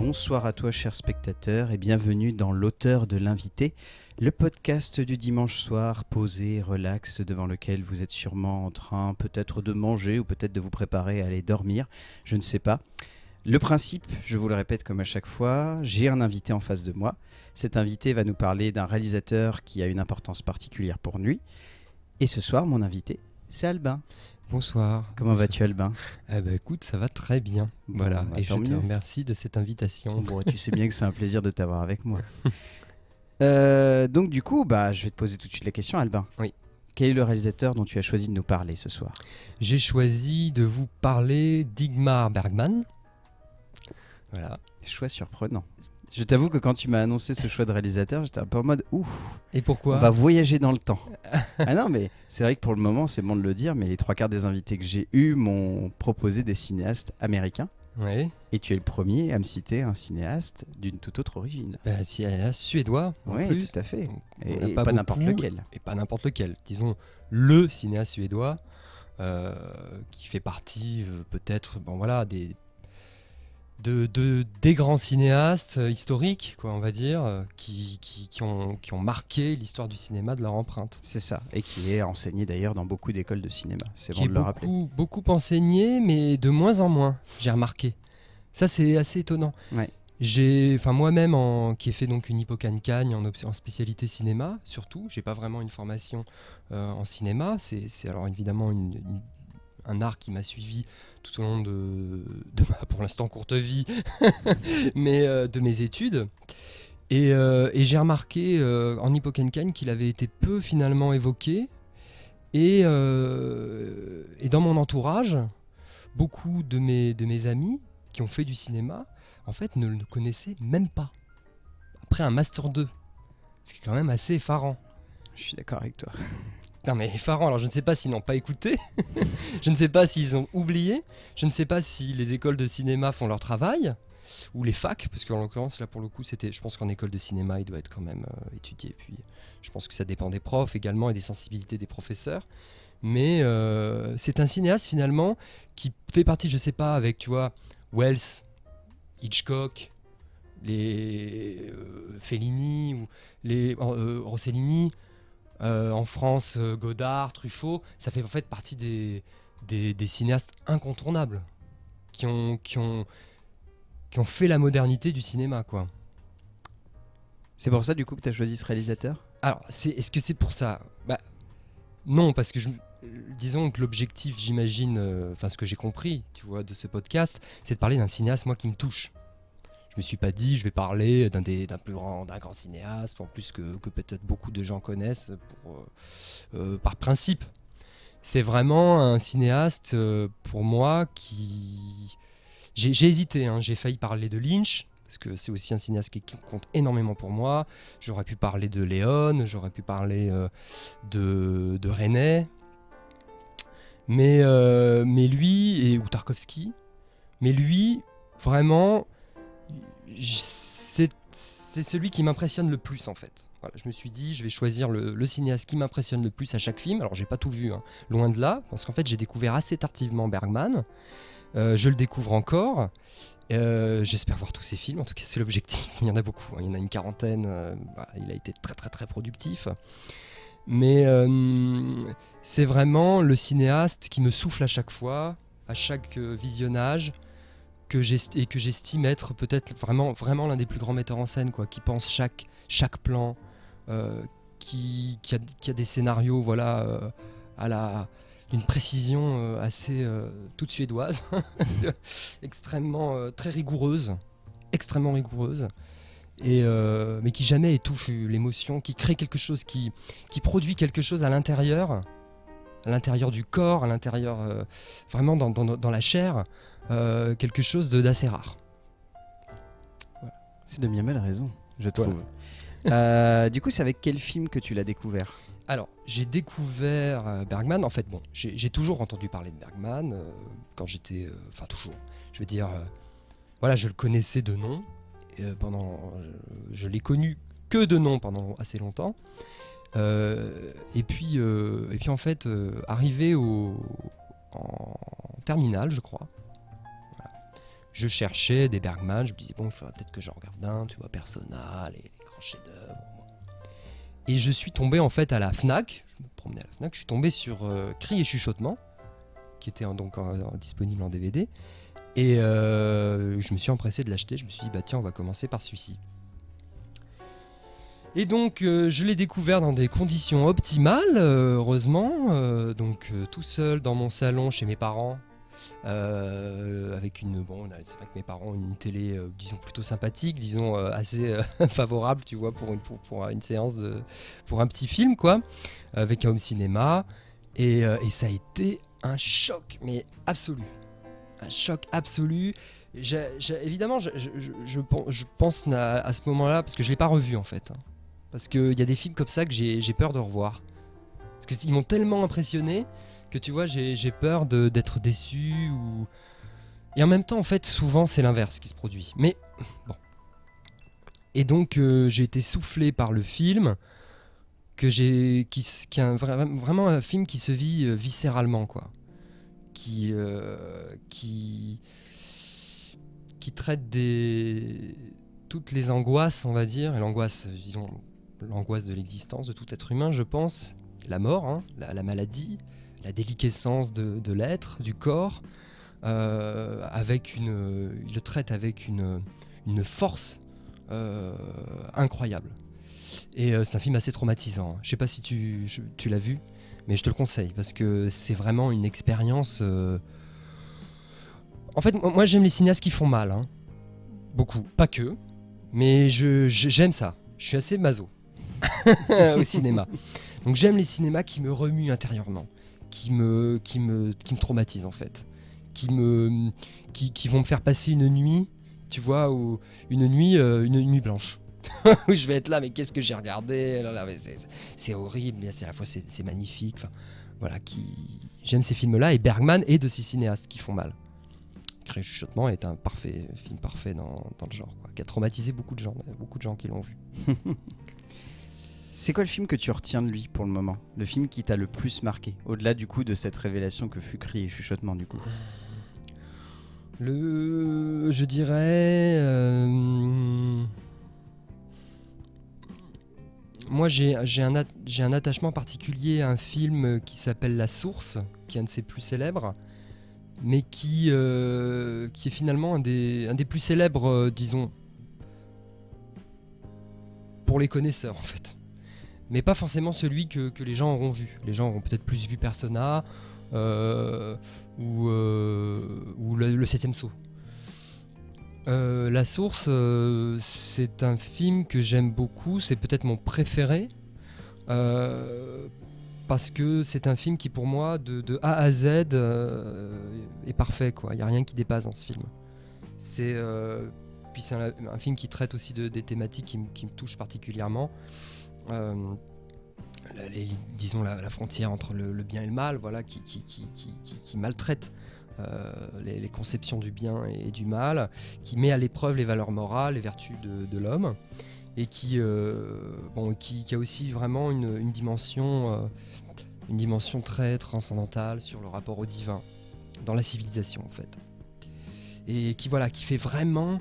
Bonsoir à toi, cher spectateur, et bienvenue dans L'auteur de l'invité, le podcast du dimanche soir, posé, relax, devant lequel vous êtes sûrement en train peut-être de manger ou peut-être de vous préparer à aller dormir, je ne sais pas. Le principe, je vous le répète comme à chaque fois, j'ai un invité en face de moi. Cet invité va nous parler d'un réalisateur qui a une importance particulière pour lui. Et ce soir, mon invité, c'est Albin. Bonsoir. Comment vas-tu, Albin? Eh ben, écoute, ça va très bien. voilà. bah, Et je te remercie de cette invitation. Bon, tu sais bien que c'est un plaisir de t'avoir avec moi. Euh, donc du coup, bah, je vais te poser tout de suite la question, Albin. Oui. Quel est le réalisateur dont tu as choisi de nous parler ce soir? J'ai choisi de vous parler d'Igmar Bergman. Voilà. Choix surprenant. Je t'avoue que quand tu m'as annoncé ce choix de réalisateur, j'étais un peu en mode ouh, Et on pourquoi va voyager dans le temps. ah non, mais c'est vrai que pour le moment, c'est bon de le dire, mais les trois quarts des invités que j'ai eus m'ont proposé des cinéastes américains. Oui. Et tu es le premier à me citer un cinéaste d'une toute autre origine. Bah, un suédois Oui, plus. tout à fait. Et, on pas pas n'importe lequel. Et pas n'importe lequel. Disons le cinéaste suédois euh, qui fait partie euh, peut-être bon, voilà, des, de, de- des grands cinéastes euh, historiques, quoi, on va dire, euh, qui, qui, qui ont, qui ont marqué l'histoire du cinéma de leur empreinte. C'est ça. Et qui est enseigné d'ailleurs dans beaucoup d'écoles de cinéma. C'est bon de le rappeler. beaucoup, beaucoup enseigné, mais de moins en moins, j'ai remarqué. Ça, c'est assez étonnant. Ouais. J'ai, enfin moi-même, en- qui ai fait donc une hippocagne en, en spécialité cinéma, surtout, j'ai pas vraiment une formation euh, en cinéma. C'est, c'est alors évidemment une- une- un art qui m'a suivi tout au long de, ma, pour l'instant, courte vie, mais euh, de mes études. Et, euh, j'ai remarqué euh, en hippocagne qu'il avait été peu finalement évoqué. Et, et dans mon entourage, beaucoup de mes, de mes amis qui ont fait du cinéma, en fait, ne le connaissaient même pas. Après un Master 2. Ce qui est quand même assez effarant. Je suis d'accord avec toi. Non mais effarant, alors je ne sais pas s'ils n'ont pas écouté, je ne sais pas s'ils ont oublié, je ne sais pas si les écoles de cinéma font leur travail, ou les facs, parce qu'en l'occurrence là pour le coup c'était, je pense qu'en école de cinéma il doit être quand même euh, étudié, puis je pense que ça dépend des profs également et des sensibilités des professeurs, mais euh, c'est un cinéaste finalement qui fait partie, je sais pas, avec tu vois, Wells, Hitchcock, les euh, Fellini ou les euh, Rossellini, euh, en France, euh, Godard, Truffaut, ça fait en fait partie des, des, des cinéastes incontournables qui ont, qui, ont, qui ont fait la modernité du cinéma. quoi. C'est pour ça du coup que tu as choisi ce réalisateur? Alors, c'est, est-ce que c'est pour ça? Bah, Non, parce que je, disons que l'objectif, j'imagine, euh, enfin ce que j'ai compris, tu vois, de ce podcast, c'est de parler d'un cinéaste, moi, qui me touche. Me suis pas dit, je vais parler d'un, des, plus grand, d'un grand cinéaste, en plus que, que peut-être beaucoup de gens connaissent euh, euh, par principe. C'est vraiment un cinéaste, euh, pour moi, qui... J'ai, hésité, hein, j'ai failli parler de Lynch, parce que c'est aussi un cinéaste qui, compte énormément pour moi. J'aurais pu parler de Léon, j'aurais pu parler de, de René, mais, mais lui, et, ou Tarkovsky, mais lui, vraiment, c'est celui qui m'impressionne le plus en fait. Voilà, je me suis dit, je vais choisir le, cinéaste qui m'impressionne le plus à chaque film. Alors j'ai pas tout vu, hein, loin de là, parce qu'en fait j'ai découvert assez tardivement Bergman. Euh, je le découvre encore. Euh, J'espère voir tous ses films, en tout cas c'est l'objectif. Il y en a beaucoup, hein. il y en a une quarantaine. euh, il a été très très très productif. Mais c'est vraiment le cinéaste qui me souffle à chaque fois, à chaque visionnage, que et que j'estime être peut-être vraiment, vraiment l'un des plus grands metteurs en scène, quoi, qui pense chaque, chaque plan, euh, qui, a, des scénarios voilà, euh, à la d'une précision euh, assez toute suédoise, extrêmement très rigoureuse, extrêmement rigoureuse, et mais qui jamais étouffe l'émotion, qui crée quelque chose, qui, qui produit quelque chose à l'intérieur, à l'intérieur du corps, à l'intérieur euh, vraiment dans, dans- dans la chair, euh, quelque chose de- d'assez rare. C'est de bien belle raison, je Voilà. trouve. Euh, du coup, c'est avec quel film que tu l'as découvert? Alors, j'ai découvert Bergman. En fait, bon, j'ai toujours entendu parler de Bergman euh, quand j'étais. euh, Enfin, toujours. Je veux dire, euh, voilà, je le connaissais de nom. Et, euh, pendant, je, je l'ai connu que de nom pendant assez longtemps. Euh, et, puis, euh, et puis, en fait, euh, arrivé au, en terminale, je crois, je cherchais des Bergman, je me disais, bon, il faudrait peut-être que j'en regarde un, tu vois, Persona, les, grands chefs-d'œuvre. Et je suis tombé en fait à la Fnac, je me promenais à la Fnac, je suis tombé sur euh, Cri et Chuchotement, qui était donc disponible en DVD. Et je me suis empressé de l'acheter, je me suis dit, bah tiens, on va commencer par celui-ci. Et donc, euh, je l'ai découvert dans des conditions optimales, euh, heureusement. euh, donc, tout seul dans mon salon chez mes parents. avec une bon c'est mes parents une télé disons plutôt sympathique disons assez favorable tu vois pour une séance de pour un petit film quoi avec un home cinéma et, ça a été un choc mais absolu un choc absolu évidemment je, je- je- je pen- je pense à, à ce moment là parce que je l'ai pas revu en fait hein. Parce qu'il y a des films comme ça que j'ai peur de revoir. Parce que ils m'ont tellement impressionné que tu vois j'ai peur d'être déçu ou et en même temps en fait souvent c'est l'inverse qui se produit. Mais bon. Et donc euh, j'ai été soufflé par le film que j'ai qui, est vraiment un film qui se vit euh, viscéralement quoi. Qui euh, qui qui traite des toutes les angoisses on va dire et l'angoisse disons l'angoisse de l'existence de tout être humain je pense la mort hein, la, la maladie la déliquescence de, l'être du corps euh, avec une il le traite avec une une force euh, incroyable et euh, c'est un film assez traumatisant. Je sais pas si tu, tu l'as vu, mais je te le conseille parce que c'est vraiment une expérience. En fait, moi j'aime les cinéastes qui font mal, hein. beaucoup, pas que, mais je je- j'aime ça. Je suis assez maso au cinéma. Donc j'aime les cinémas qui me remuent intérieurement, qui me qui me qui me traumatisent en fait, qui me qui, vont me faire passer une nuit, tu vois, ou une nuit euh, une nuit blanche. où je vais être là, mais qu'est-ce que j'ai regardé? C'est- horrible, mais c'est à la fois c'est magnifique. Voilà, qui j'aime ces films-là et Bergman et de ces cinéastes qui font mal. Chuchotement est un parfait film parfait dans, dans le genre, qui a traumatisé beaucoup de gens, beaucoup de gens qui l'ont vu. C'est quoi le film que tu retiens de lui pour le moment? Le film qui t'a le plus marqué Au-delà du coup de cette révélation que fut Cri et Chuchotement du coup? Le, je dirais, euh, moi j'ai un, attachement particulier à un film qui s'appelle La Source, qui est un de ses plus célèbres, mais qui, euh, est finalement un des, un des plus célèbres, euh, disons, pour les connaisseurs en fait. Mais pas forcément celui que, que les gens auront vu. Les gens auront peut-être plus vu Persona euh, ou, euh, ou le, septième saut. Euh, La Source, c'est un film que j'aime beaucoup, c'est peut-être mon préféré, parce que c'est un film qui pour moi, de, A à Z, est parfait. Il n'y a rien qui dépasse dans ce film. C'est puis c'est un, film qui traite aussi de, des thématiques qui, qui me touchent particulièrement. Euh, disons la, frontière entre le, bien et le mal, voilà, qui, maltraite euh, les, conceptions du bien et, du mal, qui met à l'épreuve les valeurs morales, les vertus de, l'homme, et qui, euh, bon, qui, a aussi vraiment une, dimension, une dimension très transcendantale sur le rapport au divin dans la civilisation en fait, et qui voilà, qui fait vraiment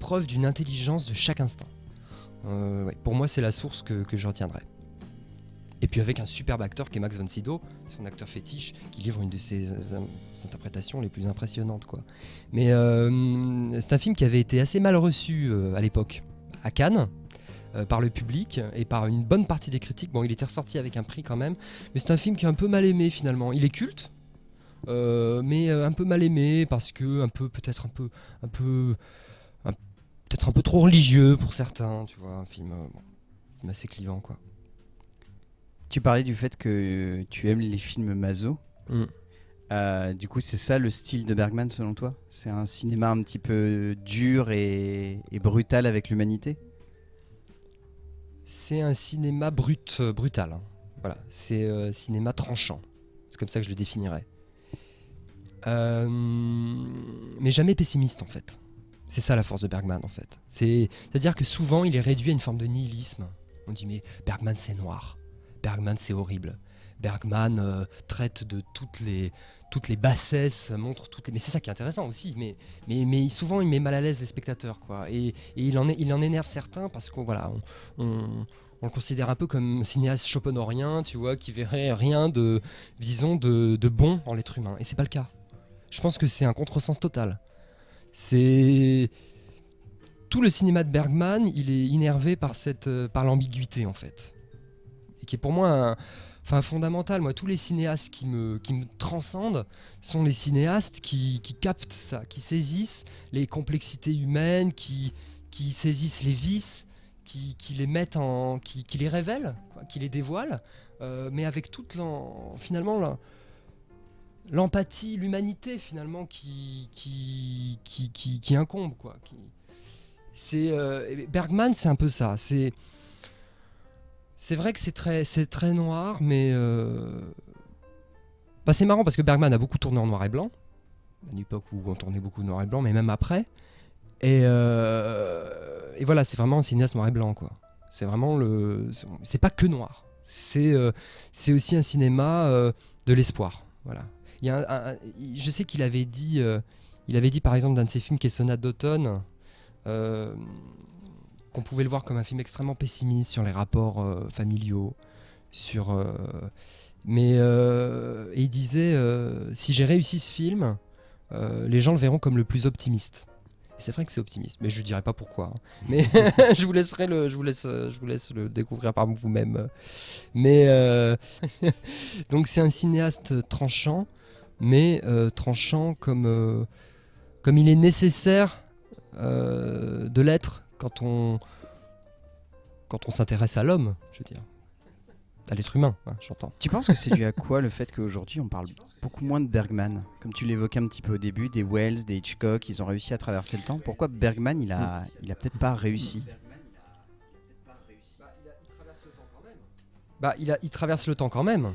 preuve d'une intelligence de chaque instant. Euh, pour moi, c'est la source que, je retiendrai. Et puis avec un superbe acteur qui est Max von Sydow, son acteur fétiche, qui livre une de ses, euh, interprétations les plus impressionnantes. Quoi. Mais euh, c'est un film qui avait été assez mal reçu à l'époque, à Cannes, par le public et par une bonne partie des critiques. Bon, il était ressorti avec un prix quand même, mais c'est un film qui est un peu mal aimé finalement. Il est culte, mais un peu mal aimé parce que un peu peut-être un peu un peu peut-être un peu trop religieux pour certains, tu vois, un film, euh, bon, un film assez clivant quoi. Tu parlais du fait que tu aimes les films Mazo. Mm. Euh, du coup, c'est ça le style de Bergman selon toi? C'est un cinéma un petit peu dur et, et brutal avec l'humanité? C'est un cinéma brut, euh, brutal. hein. Voilà, c'est euh, cinéma tranchant. C'est comme ça que je le définirais. Euh, mais jamais pessimiste en fait. C'est ça la force de Bergman en fait. C'est- C'est-à-dire que souvent il est réduit à une forme de nihilisme. On dit mais Bergman c'est noir, Bergman c'est horrible, Bergman euh, traite de toutes les, toutes les bassesses, montre toutes les... Mais c'est ça qui est intéressant aussi. Mais, mais, mais souvent, il met mal à l'aise les spectateurs. Quoi. Et, il, en est, il en énerve certains parce qu'on voilà, on, le considère un peu comme cinéaste schopenhauerien, tu vois, qui verrait rien de, disons, de, de bon en l'être humain. Et c'est pas le cas. Je pense que c'est un contresens total. C'est tout le cinéma de Bergman, il est innervé par cette, euh, par l'ambiguïté en fait, et qui est pour moi un, enfin fondamental. Moi, tous les cinéastes qui me, qui me transcendent sont les cinéastes qui, qui captent ça, qui saisissent les complexités humaines, qui, qui saisissent les vices, qui, qui les mettent en, qui, qui les révèlent, qui les dévoilent, euh, mais avec toute l'en, finalement l'empathie, l'humanité finalement qui, qui, qui, qui, qui incombe quoi. Qui, c'est euh, Bergman, c'est un peu ça. C'est c'est vrai que c'est très très noir, mais euh, bah, c'est marrant parce que Bergman a beaucoup tourné en noir et blanc, à une époque où on tournait beaucoup noir et blanc, mais même après. Et, euh, voilà, c'est vraiment un cinéaste noir et blanc. C'est vraiment le, c'est pas que noir. C'est c'est aussi un cinéma de l'espoir. Voilà. Je sais qu'il avait dit, euh, il avait dit par exemple d'un de ses films qui est Sonate d'automne, euh, qu'on pouvait le voir comme un film extrêmement pessimiste sur les rapports euh, familiaux, sur. mais il disait si j'ai réussi ce film, les gens le verront comme le plus optimiste. C'est vrai que c'est optimiste, mais je ne dirai pas pourquoi. hein. Mais je vous laisserai le, je vous laisse, je vous laisse le découvrir par vous-même. Mais donc c'est un cinéaste tranchant, mais euh, tranchant comme euh, comme il est nécessaire euh, de l'être quand on quand on s'intéresse à l'homme, je veux dire, à l'être humain, hein, j'entends. Tu penses que c'est dû à quoi le fait qu'aujourd'hui on parle beaucoup moins de Bergman? Comme tu l'évoquais un petit peu au début, des Wells, des Hitchcock, ils ont réussi à traverser le temps. Pourquoi Bergman il a, il a peut-être pas réussi? Bah, il, a, il traverse le temps quand même.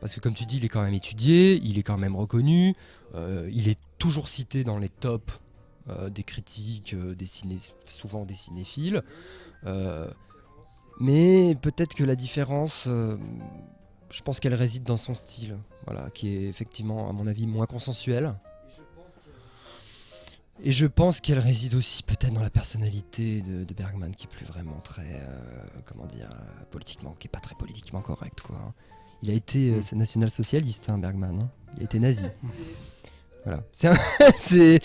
Parce que comme tu dis, il est quand même étudié, il est quand même reconnu, euh, il est toujours cité dans les tops euh, des critiques, euh, des ciné, souvent des cinéphiles. Mais peut-être que la différence, je pense qu'elle réside dans son style, voilà, qui est effectivement, à mon avis, moins consensuel. Et je pense qu'elle réside aussi peut-être dans la personnalité de, de Bergman, qui est plus vraiment très, comment dire, politiquement, qui est pas très politiquement correct, quoi. Il a été euh, Mm. national-socialiste, hein, Bergman. hein. Il a été nazi. Voilà. C'est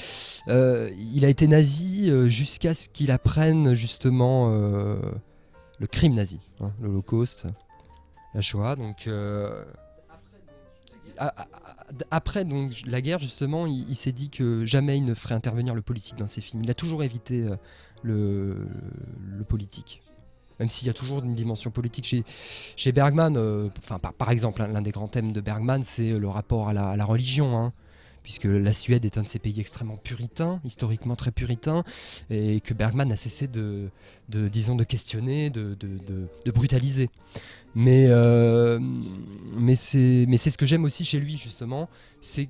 euh, il a été nazi euh, jusqu'à ce qu'il apprenne justement euh, le crime nazi, hein, l'Holocauste, la Shoah. Donc euh, après donc la guerre justement, il, il s'est dit que jamais il ne ferait intervenir le politique dans ses films. Il a toujours évité euh, le, le politique. Même s'il y a toujours une dimension politique chez, Bergman, euh, enfin par, exemple, l'un l'un des grands thèmes de Bergman, c'est le rapport à la, religion, hein, puisque la Suède est un de ces pays extrêmement puritains, historiquement très puritains, et que Bergman a cessé de, disons, de questionner, de, brutaliser. Mais, euh, mais c'est ce que j'aime aussi chez lui, justement, c'est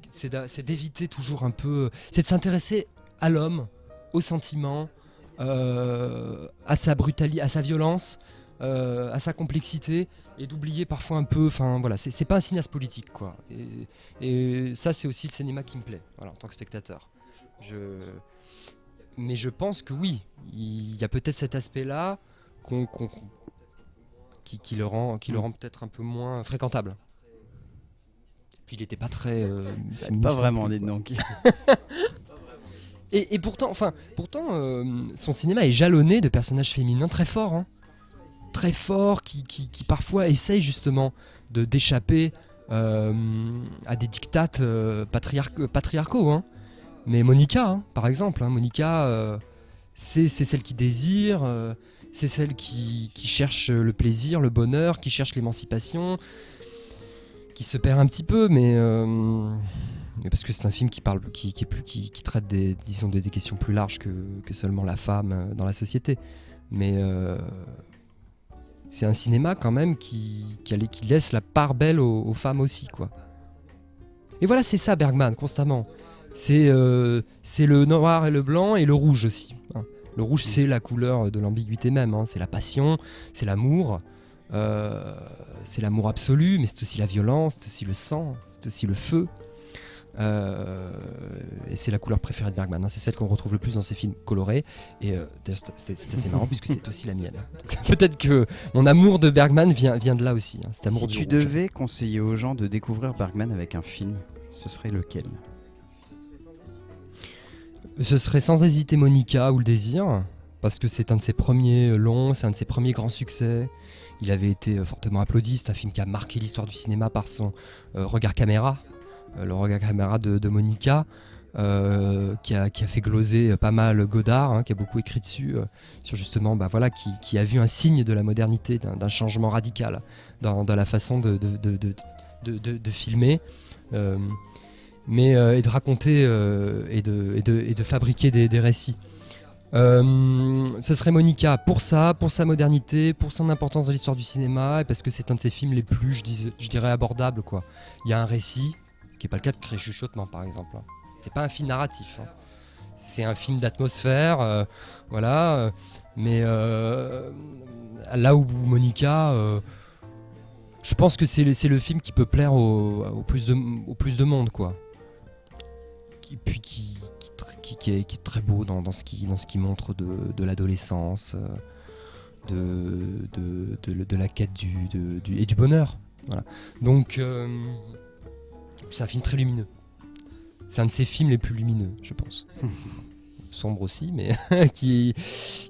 d'éviter toujours un peu, c'est de s'intéresser à l'homme, aux sentiments, euh, à sa brutalité, à sa violence, euh, à sa complexité, et d'oublier parfois un peu. Enfin voilà, c'est pas un cinéaste politique quoi. Et, et ça, c'est aussi le cinéma qui me plaît, voilà, en tant que spectateur. Je, mais je pense que oui, il y a peut-être cet aspect-là qui, qui le rend, qui le rend peut-être un peu moins fréquentable. Puis il n'était pas très. euh, Pas vraiment, dites donc. Et, pourtant, enfin, pourtant, euh, son cinéma est jalonné de personnages féminins très forts, hein. très forts, qui, parfois essayent justement d'échapper euh, à des dictates euh, patriarc- patriarcaux. hein. Mais Monica, hein, par exemple, Monica, c'est celle qui désire, c'est celle qui, qui cherche le plaisir, le bonheur, qui cherche l'émancipation, qui se perd un petit peu, mais parce que c'est un film qui parle, qui, qui est plus, qui, qui traite des, disons, des, des questions plus larges que, que seulement la femme euh, dans la société. Mais euh, c'est un cinéma quand même qui, qui, laisse la part belle aux, aux femmes aussi, quoi. Et voilà, c'est ça Bergman constamment. C'est euh, le noir et le blanc et le rouge aussi. hein. Le rouge, c'est la couleur de l'ambiguïté même. hein. C'est la passion, c'est l'amour. Euh, c'est l'amour absolu, mais c'est aussi la violence, c'est aussi le sang, c'est aussi le feu. Euh, et c'est la couleur préférée de Bergman. hein. C'est celle qu'on retrouve le plus dans ses films colorés. Et euh, c'est- assez marrant puisque c'est aussi la mienne. Peut-être que mon amour de Bergman vient, vient de là aussi. hein, cet amour Si du tu rouge. devais conseiller aux gens de découvrir Bergman avec un film, ce serait lequel? Ce serait sans hésiter Monica ou Le Désir, parce que c'est un de ses premiers longs, c'est un de ses premiers grands succès. Il avait été euh, fortement applaudi, c'est un film qui a marqué l'histoire du cinéma par son euh, regard caméra, le regard caméra de, Monica, euh, qui, a, qui a fait gloser euh, pas mal Godard, hein, qui a beaucoup écrit dessus, euh, sur justement, bah, voilà, qui, qui a vu un signe de la modernité, d'un changement radical dans, la façon de, de, de- de- filmer. Euh, mais euh, et de raconter euh, et, de, et, et de fabriquer des, des récits. Euh, ce serait Monica pour ça, pour sa modernité, pour son importance dans l'histoire du cinéma, et parce que c'est un de ses films les plus, je, dis- je dirais, abordables. Quoi. Il y a un récit, qui n'est pas le cas de Cré Chuchotement, par exemple. hein. C'est pas un film narratif. hein. C'est un film d'atmosphère, euh, voilà. euh, mais euh, là où Monica, je pense que c'est le, le film qui peut plaire au, plus, de, au plus de monde, quoi et puis qui, qui, est, très beau dans, dans ce qui dans ce qui montre de, de l'adolescence, de, de, de, la quête du, du- et du bonheur. Voilà. Donc c'est un film très lumineux. C'est un de ses films les plus lumineux, je pense. Sombre aussi, mais qui,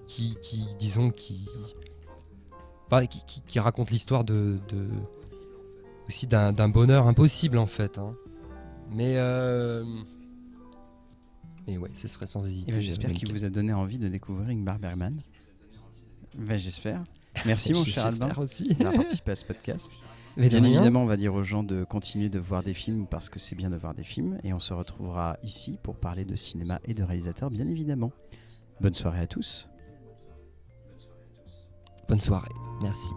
qui, qui, disons, qui, bah, qui, qui- qui raconte l'histoire de, de- aussi d'un bonheur impossible en fait. hein. Mais euh, mais ouais, ce serait sans hésiter. Eh ben, J'espère qu'il vous a donné envie de découvrir Ingmar Bergman. Ben, J'espère. Merci mon cher Albin aussi. d'avoir participé à ce podcast. Mais Bien évidemment, on va dire aux gens de continuer de voir des films parce que c'est bien de voir des films. Et on se retrouvera ici pour parler de cinéma et de réalisateurs, bien évidemment. Bonne soirée à tous. Bonne soirée. Merci.